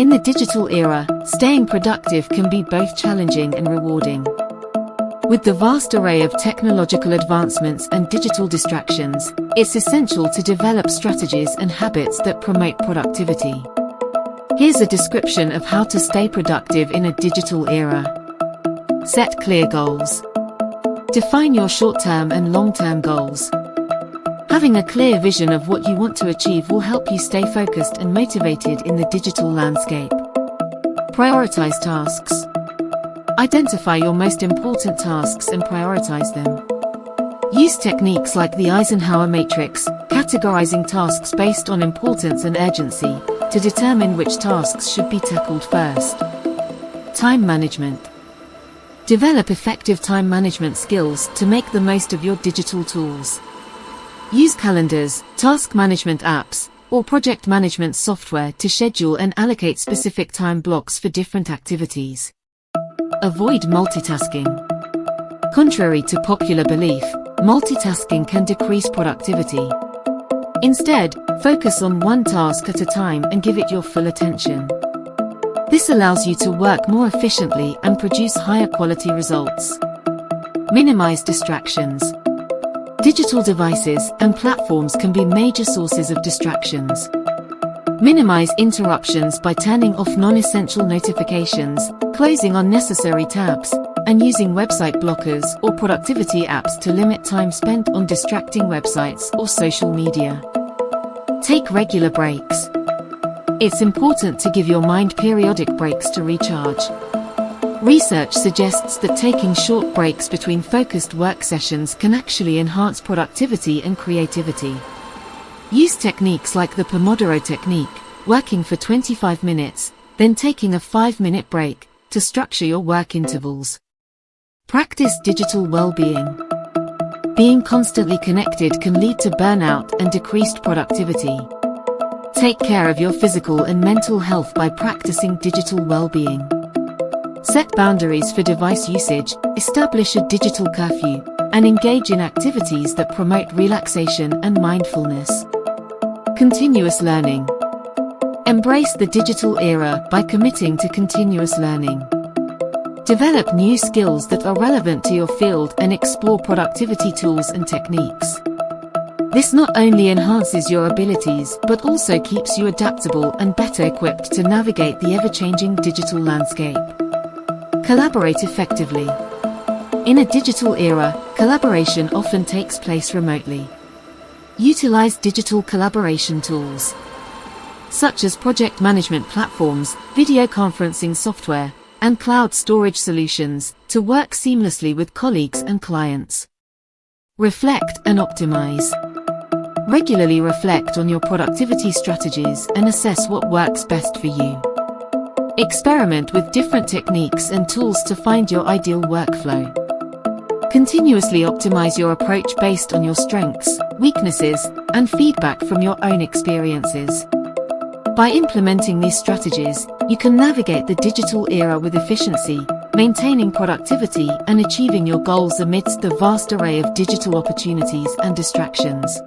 In the digital era, staying productive can be both challenging and rewarding. With the vast array of technological advancements and digital distractions, it's essential to develop strategies and habits that promote productivity. Here's a description of how to stay productive in a digital era. Set clear goals. Define your short-term and long-term goals. Having a clear vision of what you want to achieve will help you stay focused and motivated in the digital landscape. Prioritize tasks. Identify your most important tasks and prioritize them. Use techniques like the Eisenhower matrix, categorizing tasks based on importance and urgency, to determine which tasks should be tackled first. Time management. Develop effective time management skills to make the most of your digital tools. Use calendars, task management apps, or project management software to schedule and allocate specific time blocks for different activities. Avoid multitasking. Contrary to popular belief, multitasking can decrease productivity. Instead, focus on one task at a time and give it your full attention. This allows you to work more efficiently and produce higher quality results. Minimize distractions. Digital devices and platforms can be major sources of distractions. Minimize interruptions by turning off non-essential notifications, closing unnecessary tabs, and using website blockers or productivity apps to limit time spent on distracting websites or social media. Take regular breaks. It's important to give your mind periodic breaks to recharge. Research suggests that taking short breaks between focused work sessions can actually enhance productivity and creativity. Use techniques like the Pomodoro technique, working for 25 minutes, then taking a 5-minute break, to structure your work intervals. Practice digital well-being. Being constantly connected can lead to burnout and decreased productivity. Take care of your physical and mental health by practicing digital well-being. Set boundaries for device usage, establish a digital curfew, and engage in activities that promote relaxation and mindfulness. Continuous learning. Embrace the digital era by committing to continuous learning. Develop new skills that are relevant to your field and explore productivity tools and techniques. This not only enhances your abilities but also keeps you adaptable and better equipped to navigate the ever-changing digital landscape. Collaborate effectively. In a digital era, collaboration often takes place remotely. Utilize digital collaboration tools, such as project management platforms, video conferencing software, and cloud storage solutions, to work seamlessly with colleagues and clients. Reflect and optimize. Regularly reflect on your productivity strategies and assess what works best for you. Experiment with different techniques and tools to find your ideal workflow. Continuously optimize your approach based on your strengths, weaknesses, and feedback from your own experiences. By implementing these strategies, you can navigate the digital era with efficiency, maintaining productivity and achieving your goals amidst the vast array of digital opportunities and distractions.